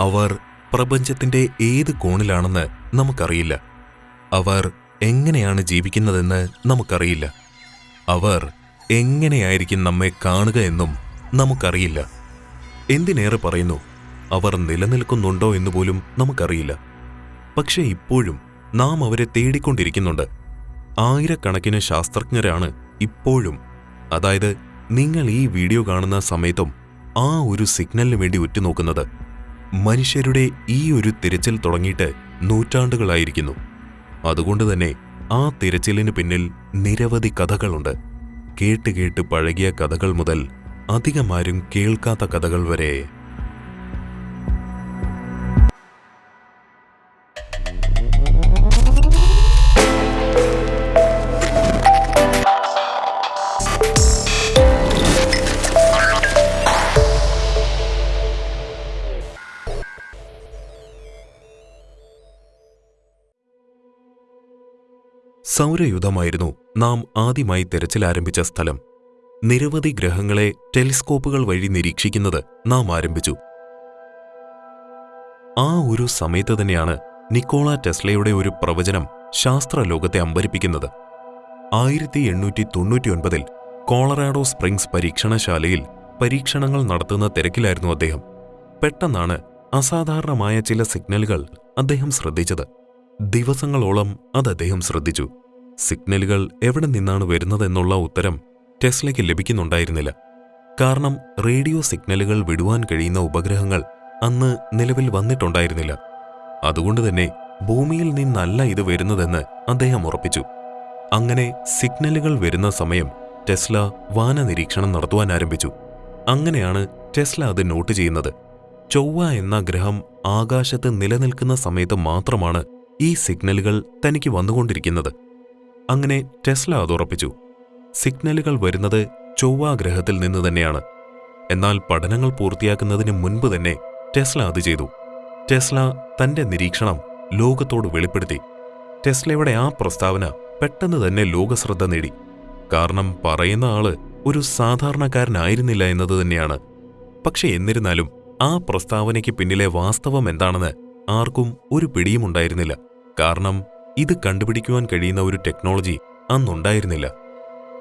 അവർ പ്രപഞ്ചത്തിന്റെ ഏത് കോണിലാണെന്ന് നമുക്കറിയില്ല. അവർ എങ്ങനെയാണ് ജീവിക്കുന്നതെന്ന് നമുക്കറിയില്ല. അവർ എങ്ങനെയായിരിക്കും നമ്മെ കാണുക എന്നും നമുക്കറിയില്ല. എന്തിനേറെ പറയുന്നു അവർ നിലനിൽക്കുന്നുണ്ടോ എന്ന് പോലും നമുക്കറിയില്ല. പക്ഷേ ഇപ്പോഴും നാം അവരെ തേടിക്കൊണ്ടിരിക്കുന്നുണ്ട്. ആയിരക്കണക്കിന് ശാസ്ത്രജ്ഞരാണ് ഇപ്പോഴും അതായത് നിങ്ങൾ ഈ വീഡിയോ കാണുന്ന സമയത്തും ആ ഒരു സിഗ്നലിന് വേണ്ടി ഉറ്റുനോക്കുന്നത്. മനുഷ്യരുടെ ഈ ഒരു തിരച്ചിൽ തുടങ്ങിയിട്ട് നൂറ്റാണ്ടുകളായിരിക്കുന്നു. അതുകൊണ്ട് തന്നെ ആ തിരച്ചിലിന് പിന്നിൽ നിരവധി കഥകളുണ്ട്. കേട്ട് കേട്ട് പഴകിയ കഥകൾ മുതൽ അധികമാരും കേൾക്കാത്ത കഥകൾ വരെ സൗരയുധമായിരുന്നു നാം ആദ്യമായി തെരച്ചിൽ ആരംഭിച്ച സ്ഥലം. നിരവധി ഗ്രഹങ്ങളെ ടെലിസ്കോപ്പുകൾ വഴി നിരീക്ഷിക്കുന്നത് നാം ആരംഭിച്ചു. ആ ഒരു സമയത്ത് തന്നെയാണ് നിക്കോള ടെസ്ലയുടെ ഒരു പ്രവചനം ശാസ്ത്രലോകത്തെ അമ്പരിപ്പിക്കുന്നത്. ആയിരത്തി എണ്ണൂറ്റി തൊണ്ണൂറ്റിയൊൻപതിൽ കോളറാഡോ സ്പ്രിങ്സ് പരീക്ഷണശാലയിൽ പരീക്ഷണങ്ങൾ നടത്തുന്ന തിരക്കിലായിരുന്നു അദ്ദേഹം. പെട്ടെന്നാണ് അസാധാരണമായ ചില സിഗ്നലുകൾ അദ്ദേഹം ശ്രദ്ധിച്ചത്. ദിവസങ്ങളോളം അത് അദ്ദേഹം ശ്രദ്ധിച്ചു. സിഗ്നലുകൾ എവിടെ നിന്നാണ് വരുന്നതെന്നുള്ള ഉത്തരം ടെസ്ലയ്ക്ക് ലഭിക്കുന്നുണ്ടായിരുന്നില്ല. കാരണം റേഡിയോ സിഗ്നലുകൾ വിടുവാൻ കഴിയുന്ന ഉപഗ്രഹങ്ങൾ അന്ന് നിലവിൽ വന്നിട്ടുണ്ടായിരുന്നില്ല. അതുകൊണ്ട് തന്നെ ഭൂമിയിൽ നിന്നല്ല ഇത് വരുന്നതെന്ന് അദ്ദേഹം ഉറപ്പിച്ചു. അങ്ങനെ സിഗ്നലുകൾ വരുന്ന സമയം ടെസ്ല വാന നിരീക്ഷണം നടത്തുവാൻ ആരംഭിച്ചു. അങ്ങനെയാണ് ടെസ്ല അത് നോട്ട് ചെയ്യുന്നത്. ചൊവ്വ എന്ന ഗ്രഹം ആകാശത്ത് നിലനിൽക്കുന്ന സമയത്ത് മാത്രമാണ് ഈ സിഗ്നലുകൾ തനിക്ക് വന്നുകൊണ്ടിരിക്കുന്നത്. അങ്ങനെ ടെസ്ല അത് ഉറപ്പിച്ചു. സിഗ്നലുകൾ വരുന്നത് ചൊവ്വ ഗ്രഹത്തിൽ നിന്ന് തന്നെയാണ്. എന്നാൽ പഠനങ്ങൾ പൂർത്തിയാക്കുന്നതിന് മുൻപ് തന്നെ ടെസ്ല അത് ചെയ്തു. ടെസ്ല തന്റെ നിരീക്ഷണം ലോകത്തോട് വെളിപ്പെടുത്തി. ടെസ്ലയുടെ ആ പ്രസ്താവന പെട്ടെന്ന് തന്നെ ലോകശ്രദ്ധ നേടി. കാരണം പറയുന്ന ആൾ ഒരു സാധാരണക്കാരനായിരുന്നില്ല എന്നത് തന്നെയാണ്. പക്ഷെ എന്നിരുന്നാലും ആ പ്രസ്താവനയ്ക്ക് പിന്നിലെ വാസ്തവം എന്താണെന്ന് ആർക്കും ഒരു പിടിയുമുണ്ടായിരുന്നില്ല. കാരണം ഇത് കണ്ടുപിടിക്കുവാൻ കഴിയുന്ന ഒരു ടെക്നോളജി അന്നുണ്ടായിരുന്നില്ല.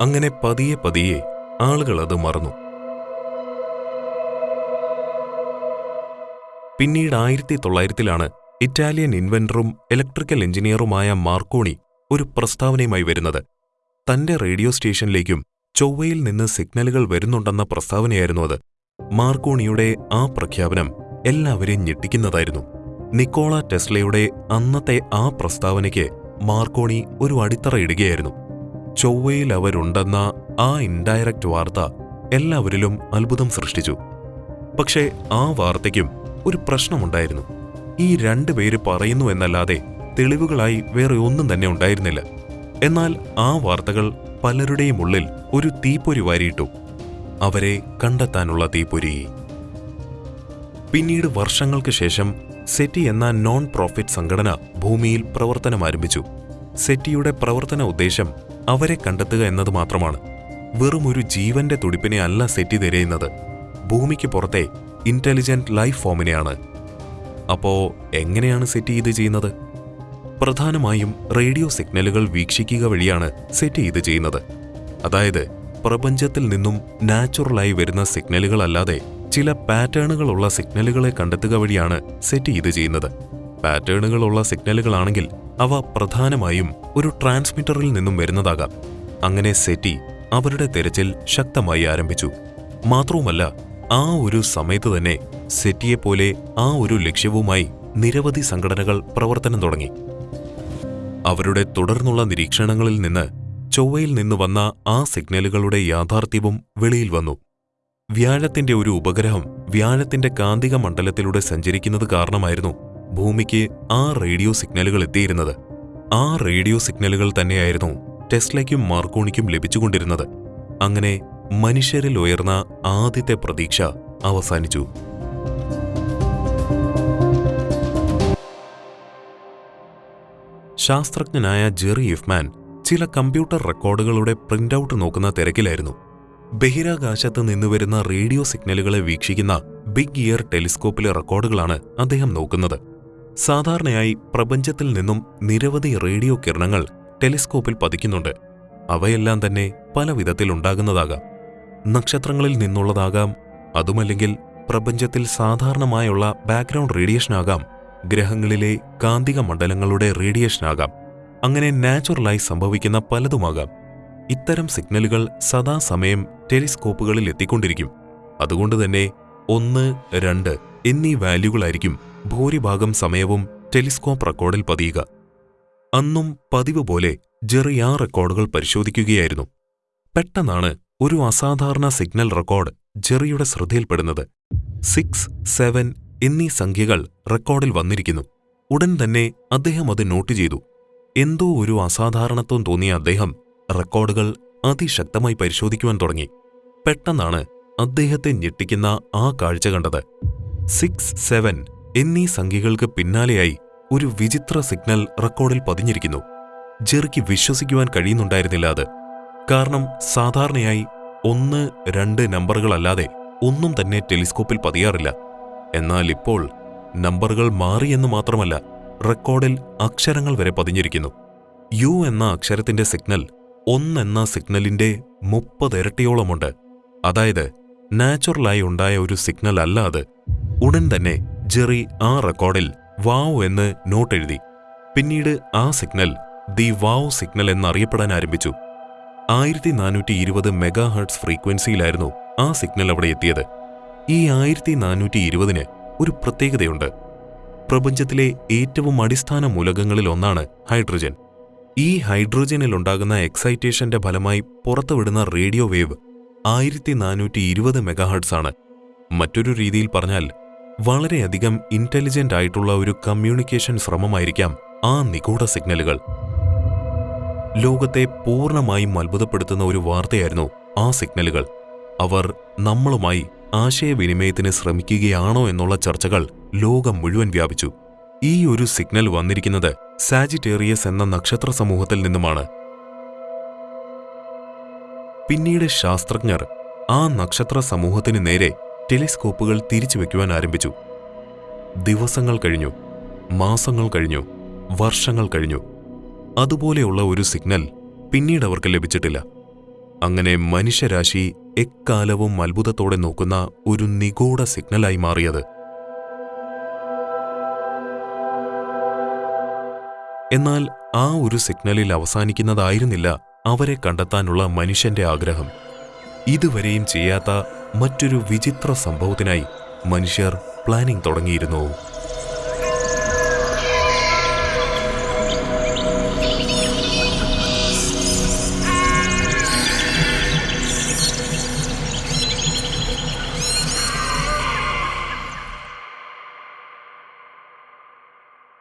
അങ്ങനെ പതിയെ പതിയെ ആളുകൾ അത് മറന്നു. പിന്നീട് ആയിരത്തി തൊള്ളായിരത്തിലാണ് ഇറ്റാലിയൻ ഇൻവെന്ററും ഇലക്ട്രിക്കൽ എഞ്ചിനീയറുമായ മാർക്കോണി ഒരു പ്രസ്താവനയുമായി വരുന്നത്. തന്റെ റേഡിയോ സ്റ്റേഷനിലേക്കും ചൊവ്വയിൽ നിന്ന് സിഗ്നലുകൾ വരുന്നുണ്ടെന്ന പ്രസ്താവനയായിരുന്നു അത്. മാർക്കോണിയുടെ ആ പ്രഖ്യാപനം എല്ലാവരെയും ഞെട്ടിക്കുന്നതായിരുന്നു. നിക്കോള ടെസ്ലയുടെ അന്നത്തെ ആ പ്രസ്താവനയ്ക്ക് മാർക്കോണി ഒരു അടിത്തറ ഇടുകയായിരുന്നു. ചൊവ്വയിൽ അവരുണ്ടെന്ന ആ ഇൻഡയറക്റ്റ് വാർത്ത എല്ലാവരിലും അത്ഭുതം സൃഷ്ടിച്ചു. പക്ഷേ ആ വാർത്തയ്ക്കും ഒരു പ്രശ്നമുണ്ടായിരുന്നു. ഈ രണ്ടുപേര് പറയുന്നു എന്നല്ലാതെ തെളിവുകളായി വേറെ ഒന്നും തന്നെ ഉണ്ടായിരുന്നില്ല. എന്നാൽ ആ വാർത്തകൾ പലരുടെയും ഉള്ളിൽ ഒരു തീപ്പൊരി വാരിയിട്ടു. അവരെ കണ്ടെത്താനുള്ള തീപ്പൊരി. പിന്നീട് വർഷങ്ങൾക്ക് ശേഷം സെറ്റി എന്ന നോൺ പ്രോഫിറ്റ് സംഘടന ഭൂമിയിൽ പ്രവർത്തനം ആരംഭിച്ചു. സെറ്റിയുടെ പ്രവർത്തന ഉദ്ദേശം അവരെ കണ്ടെത്തുക എന്നത് മാത്രമാണ്. വെറുമൊരു ജീവന്റെ തുടിപ്പിനെ അല്ല സെറ്റി തിരയുന്നത്. ഭൂമിക്ക് പുറത്തെ ഇന്റലിജന്റ് ലൈഫ് ഫോമിനെയാണ് അപ്പോ എങ്ങനെയാണ് സെറ്റി ഇത് ചെയ്യുന്നത്? പ്രധാനമായും റേഡിയോ സിഗ്നലുകൾ വീക്ഷിക്കുക വഴിയാണ് സെറ്റി ഇത് ചെയ്യുന്നത്. അതായത് പ്രപഞ്ചത്തിൽ നിന്നും നാച്ചുറലായി വരുന്ന സിഗ്നലുകൾ അല്ലാതെ ചില പാറ്റേണുകളുള്ള സിഗ്നലുകളെ കണ്ടെത്തുക വഴിയാണ് സെറ്റ് ഇത് ചെയ്യുന്നത്. പാറ്റേണുകളുള്ള സിഗ്നലുകളാണെങ്കിൽ അവ പ്രധാനമായും ഒരു ട്രാൻസ്മിറ്ററിൽ നിന്നും വരുന്നതാകാം. അങ്ങനെ സെറ്റി അവരുടെ തിരച്ചിൽ ശക്തമായി ആരംഭിച്ചു. മാത്രവുമല്ല ആ ഒരു സമയത്ത് തന്നെ സെറ്റിയെപ്പോലെ ആ ഒരു ലക്ഷ്യവുമായി നിരവധി സംഘടനകൾ പ്രവർത്തനം തുടങ്ങി. അവരുടെ തുടർന്നുള്ള നിരീക്ഷണങ്ങളിൽ നിന്ന് ചൊവ്വയിൽ നിന്ന് വന്ന ആ സിഗ്നലുകളുടെ യാഥാർത്ഥ്യവും വെളിയിൽ വന്നു. വ്യാഴത്തിന്റെ ഒരു ഉപഗ്രഹം വ്യാഴത്തിന്റെ കാന്തിക മണ്ഡലത്തിലൂടെ സഞ്ചരിക്കുന്നത് കാരണമായിരുന്നു ഭൂമിക്ക് ആ റേഡിയോ സിഗ്നലുകൾ എത്തിയിരുന്നത്. ആ റേഡിയോ സിഗ്നലുകൾ തന്നെയായിരുന്നു ടെസ്ലയ്ക്കും മാർക്കോണിക്കും ലഭിച്ചുകൊണ്ടിരുന്നത്. അങ്ങനെ മനുഷ്യരിൽ ഉയർന്ന ആദ്യത്തെ പ്രതീക്ഷ അവസാനിച്ചു. ശാസ്ത്രജ്ഞനായ ജെറി ഇഫ്മാൻ ചില കമ്പ്യൂട്ടർ റെക്കോർഡുകളുടെ പ്രിന്റൌട്ട് നോക്കുന്ന തിരക്കിലായിരുന്നു. ബഹിരാകാശത്ത് നിന്ന് വരുന്ന റേഡിയോ സിഗ്നലുകളെ വീക്ഷിക്കുന്ന ബിഗ് ഇയർ ടെലിസ്കോപ്പിലെ റെക്കോർഡുകളാണ് അദ്ദേഹം നോക്കുന്നത്. സാധാരണയായി പ്രപഞ്ചത്തിൽ നിന്നും നിരവധി റേഡിയോ കിരണങ്ങൾ ടെലിസ്കോപ്പിൽ പതിക്കുന്നുണ്ട്. അവയെല്ലാം തന്നെ പല വിധത്തിലുണ്ടാകുന്നതാകാം നക്ഷത്രങ്ങളിൽ നിന്നുള്ളതാകാം അതുമല്ലെങ്കിൽ പ്രപഞ്ചത്തിൽ സാധാരണമായുള്ള ബാക്ക്ഗ്രൗണ്ട് റേഡിയേഷനാകാം ഗ്രഹങ്ങളിലെ കാന്തിക മണ്ഡലങ്ങളുടെ റേഡിയേഷനാകാം അങ്ങനെ നാച്ചുറലായി സംഭവിക്കുന്ന പലതുമാകാം. ഇത്തരം സിഗ്നലുകൾ സദാസമയം ടെലിസ്കോപ്പുകളിൽ എത്തിക്കൊണ്ടിരിക്കും. അതുകൊണ്ട് തന്നെ ഒന്ന് രണ്ട് എന്നീ വാല്യൂകളായിരിക്കും ഭൂരിഭാഗം സമയവും ടെലിസ്കോപ്പ് റെക്കോർഡിൽ പതിയുക. അന്നും പതിവ് പോലെ ജെറി ആ റെക്കോർഡുകൾ പരിശോധിക്കുകയായിരുന്നു. പെട്ടെന്നാണ് ഒരു അസാധാരണ സിഗ്നൽ റെക്കോർഡ് ജെറിയുടെ ശ്രദ്ധയിൽപ്പെടുന്നത്. സിക്സ് സെവൻ എന്നീ സംഖ്യകൾ റെക്കോർഡിൽ വന്നിരിക്കുന്നു. ഉടൻ തന്നെ അദ്ദേഹം അത് നോട്ട് ചെയ്തു. എന്തോ ഒരു അസാധാരണത്വം തോന്നിയ അദ്ദേഹം റെക്കോർഡുകൾ അതിശക്തമായി പരിശോധിക്കുവാൻ തുടങ്ങി. പെട്ടെന്നാണ് അദ്ദേഹത്തെ ഞെട്ടിക്കുന്ന ആ കാഴ്ച കണ്ടത്. സിക്സ് സെവൻ എന്നീ സംഖ്യകൾക്ക് പിന്നാലെയായി ഒരു വിചിത്ര സിഗ്നൽ റെക്കോർഡിൽ പതിഞ്ഞിരിക്കുന്നു. ജെറിക്ക് വിശ്വസിക്കുവാൻ കഴിയുന്നുണ്ടായിരുന്നില്ല അത്. കാരണം സാധാരണയായി ഒന്ന് രണ്ട് നമ്പറുകളല്ലാതെ ഒന്നും തന്നെ ടെലിസ്കോപ്പിൽ പതിയാറില്ല. എന്നാൽ ഇപ്പോൾ നമ്പറുകൾ മാറിയെന്ന് മാത്രമല്ല റെക്കോർഡിൽ അക്ഷരങ്ങൾ വരെ പതിഞ്ഞിരിക്കുന്നു. യു എന്ന അക്ഷരത്തിന്റെ സിഗ്നൽ ഒന്നെന്ന സിഗ്നലിന്റെ മുപ്പതിരട്ടിയോളമുണ്ട് അതായത് നാച്ചുറലായി ഉണ്ടായ ഒരു സിഗ്നൽ അല്ല അത് ഉടൻ തന്നെ ജെറി ആ റെക്കോർഡിൽ വാവ് എന്ന് നോട്ട് എഴുതി. പിന്നീട് ആ സിഗ്നൽ ദി വാവ് സിഗ്നൽ എന്നറിയപ്പെടാൻ ആരംഭിച്ചു. ആയിരത്തി നാനൂറ്റി ഇരുപത് മെഗാ ഫ്രീക്വൻസിയിലായിരുന്നു ആ സിഗ്നൽ അവിടെ എത്തിയത്. ഈ ആയിരത്തി നാനൂറ്റി ഇരുപതിന് ഒരു പ്രത്യേകതയുണ്ട്. പ്രപഞ്ചത്തിലെ ഏറ്റവും അടിസ്ഥാന മൂലകങ്ങളിൽ ഒന്നാണ് ഹൈഡ്രജൻ. ഈ ഹൈഡ്രോജനിൽ ഉണ്ടാകുന്ന എക്സൈറ്റേഷന്റെ ഫലമായി പുറത്തുവിടുന്ന റേഡിയോ വേവ് ആയിരത്തി നാനൂറ്റി ഇരുപത് മെഗാഹെർട്സ് ആണ് മറ്റൊരു രീതിയിൽ പറഞ്ഞാൽ വളരെയധികം ഇന്റലിജന്റ് ആയിട്ടുള്ള ഒരു കമ്മ്യൂണിക്കേഷൻ ശ്രമമായിരിക്കാം ആ നിഗൂഢ സിഗ്നലുകൾ. ലോകത്തെ പൂർണമായും അത്ഭുതപ്പെടുത്തുന്ന ഒരു വാർത്തയായിരുന്നു ആ സിഗ്നലുകൾ. അവർ നമ്മളുമായി ആശയവിനിമയത്തിന് ശ്രമിക്കുകയാണോ എന്നുള്ള ചർച്ചകൾ ലോകം മുഴുവൻ വ്യാപിച്ചു. ഈ ഒരു സിഗ്നൽ വന്നിരിക്കുന്നത് സാജിറ്റേറിയസ് എന്ന നക്ഷത്ര സമൂഹത്തിൽ നിന്നുമാണ്. പിന്നീട് ശാസ്ത്രജ്ഞർ ആ നക്ഷത്ര സമൂഹത്തിന് നേരെ ടെലിസ്കോപ്പുകൾ തിരിച്ചുവെക്കുവാൻ ആരംഭിച്ചു. ദിവസങ്ങൾ കഴിഞ്ഞു മാസങ്ങൾ കഴിഞ്ഞു വർഷങ്ങൾ കഴിഞ്ഞു. അതുപോലെയുള്ള ഒരു സിഗ്നൽ പിന്നീട് അവർക്ക് ലഭിച്ചിട്ടില്ല. അങ്ങനെ മനുഷ്യരാശി എക്കാലവും അത്ഭുതത്തോടെ നോക്കുന്ന ഒരു നിഗൂഢ സിഗ്നലായി മാറിയത് എന്നാൽ ആ ഒരു സിഗ്നലിൽ അവസാനിക്കുന്നതായിരുന്നില്ല അവരെ കണ്ടെത്താനുള്ള മനുഷ്യന്റെ ആഗ്രഹം. ഇതുവരെയും ചെയ്യാത്ത മറ്റൊരു വിചിത്ര സംഭവത്തിനായി മനുഷ്യർ പ്ലാനിംഗ് തുടങ്ങിയിരുന്നു.